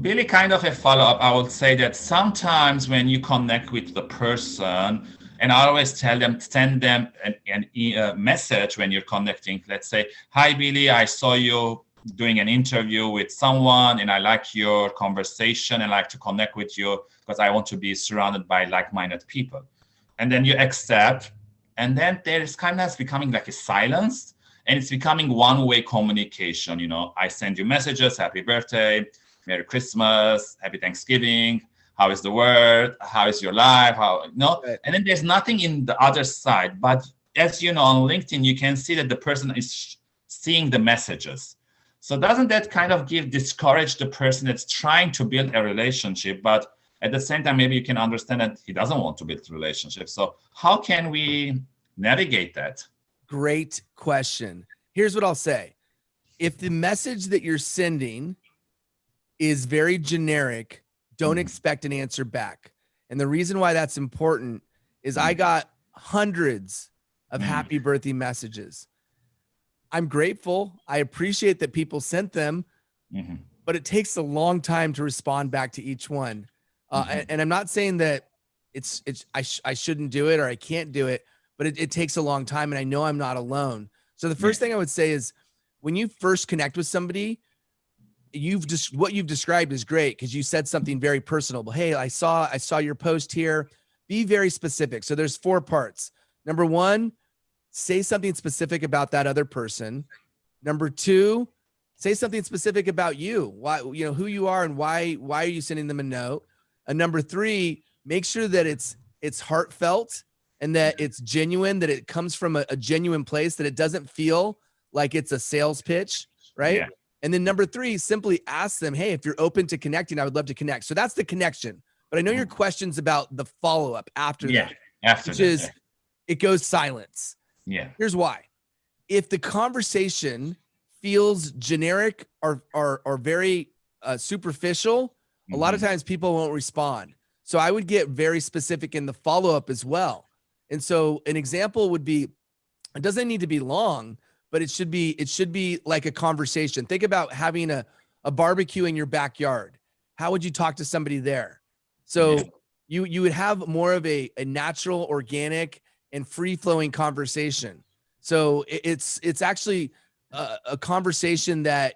really kind of a follow-up. I would say that sometimes when you connect with the person and i always tell them send them an, an a message when you're connecting. Let's say hi billy i saw you doing an interview with someone and i like your conversation and like to connect with you because i want to be surrounded by like-minded people. And then you accept and then there's kind of becoming like a silence and it's becoming one-way communication you know. I send you messages happy birthday Merry Christmas, Happy Thanksgiving. How is the world? How is your life? How no? Right. And then there's nothing in the other side. But as you know, on LinkedIn, you can see that the person is seeing the messages. So doesn't that kind of give discourage the person that's trying to build a relationship, but at the same time, maybe you can understand that he doesn't want to build a relationship. So how can we navigate that? Great question. Here's what I'll say. If the message that you're sending is very generic. Don't mm. expect an answer back. And the reason why that's important is I mm. got hundreds of mm. happy birthday messages. I'm grateful. I appreciate that people sent them, mm-hmm. but it takes a long time to respond back to each one. Uh, mm-hmm. and, and, I'm not saying that it's it's I sh- I shouldn't do it or I can't do it, but it, it, takes a long time, and I know I'm not alone. So the first yeah. thing I would say is when you first connect with somebody, you've just what you've described is great because you said something very personal. But hey, I saw I saw your post here. Be very specific. So there's four parts. Number one, say something specific about that other person. Number two, say something specific about you. Why you know who you are and why why are you sending them a note? And number three, make sure that it's it's heartfelt and that it's genuine, that it comes from a, a genuine place, that it doesn't feel like it's a sales pitch, right? Yeah. And then number three, simply ask them, hey, if you're open to connecting, I would love to connect. So that's the connection. But I know your mm-hmm. questions about the follow up after yeah, that, after which that, is yeah. it goes silence. Yeah. Here's why. If the conversation feels generic or or, or very uh, superficial, mm-hmm. a lot of mm-hmm. times people won't respond. So I would get very specific in the follow up as well. And so an example would be it doesn't need to be long, but it should be it should be like a conversation. Think about having a a barbecue in your backyard. How would you talk to somebody there? So yeah. you you would have more of a a natural, organic, and free flowing conversation. So it, it's it's actually a, a conversation that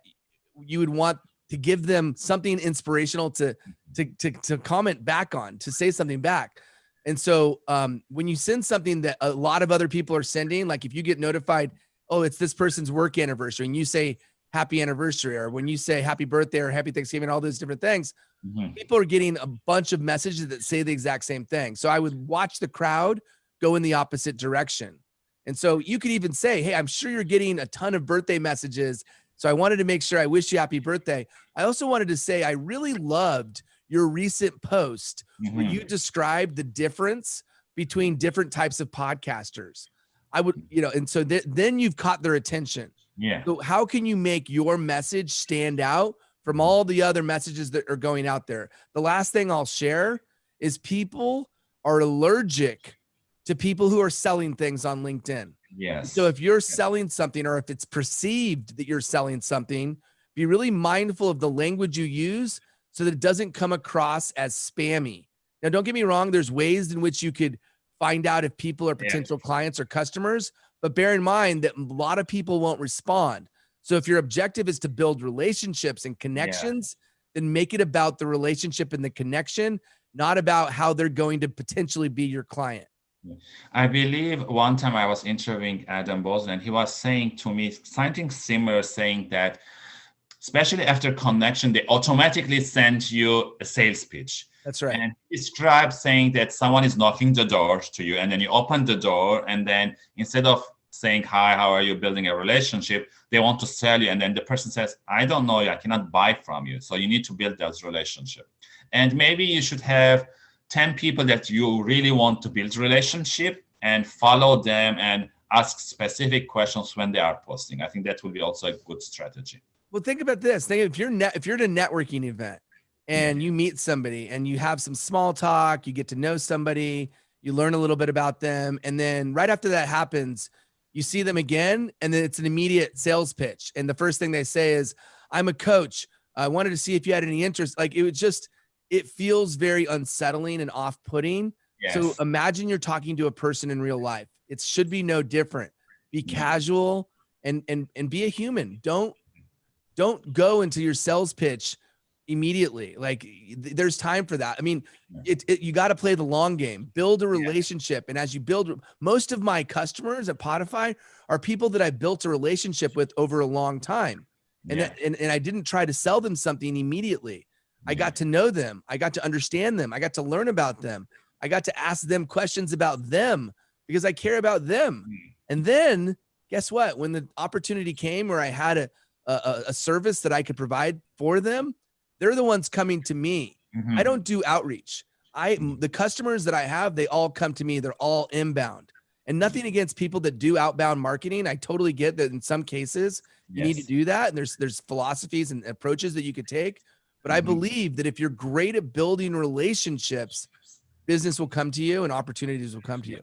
you would want to give them something inspirational to to to, to comment back on, to say something back. And so um, when you send something that a lot of other people are sending, like if you get notified oh, it's this person's work anniversary, and you say happy anniversary, or when you say happy birthday or happy Thanksgiving, all those different things, mm-hmm. people are getting a bunch of messages that say the exact same thing. So I would watch the crowd go in the opposite direction. And so you could even say, Hey, I'm sure you're getting a ton of birthday messages. So I wanted to make sure I wish you happy birthday. I also wanted to say, I really loved your recent post mm-hmm. where you described the difference between different types of podcasters. I would, you know, and so th- then you've caught their attention. Yeah. So how can you make your message stand out from all the other messages that are going out there? The last thing I'll share is people are allergic to people who are selling things on LinkedIn. Yes. So if you're selling something or if it's perceived that you're selling something, be really mindful of the language you use so that it doesn't come across as spammy. Now, don't get me wrong, there's ways in which you could find out if people are potential yeah. clients or customers. But bear in mind that a lot of people won't respond. So if your objective is to build relationships and connections, yeah. then make it about the relationship and the connection, not about how they're going to potentially be your client. I believe one time I was interviewing Adam Bozen and he was saying to me something similar, saying that especially after connection, they automatically send you a sales pitch. That's right. And describe saying that someone is knocking the door to you, and then you open the door, and then instead of saying hi, how are you building a relationship, they want to sell you, and then the person says, I don't know you, I cannot buy from you. So you need to build that relationship. And maybe you should have 10 people that you really want to build relationship and follow them and ask specific questions when they are posting. I think that will be also a good strategy. Well, think about this. Think if you're net, if you're at a networking event and you meet somebody and you have some small talk, you get to know somebody, you learn a little bit about them, and then right after that happens, you see them again, and then it's an immediate sales pitch. And the first thing they say is, I'm a coach. I wanted to see if you had any interest. Like it was just, it feels very unsettling and off putting. Yes. So imagine you're talking to a person in real life. It should be no different. Be Mhm. casual and and and be a human. Don't don't go into your sales pitch immediately. Like th- there's time for that. I mean, it, it you got to play the long game. Build a Yeah. relationship, and as you build, most of my customers at Podify are people that I built a relationship with over a long time, and yeah. and and I didn't try to sell them something immediately. I got to know them. I got to understand them. I got to learn about them. I got to ask them questions about them because I care about them. Mm. And then guess what? When the opportunity came where I had a, a, a service that I could provide for them, they're the ones coming to me. I Mhm. don't do outreach. I the customers that I have, they all come to me. They're all inbound. And nothing against people that do outbound marketing. I totally get that in some cases you need to do that and there's there's philosophies and approaches that you could take but i Mhm. believe that if you're great at building relationships business will come to you and opportunities will come to you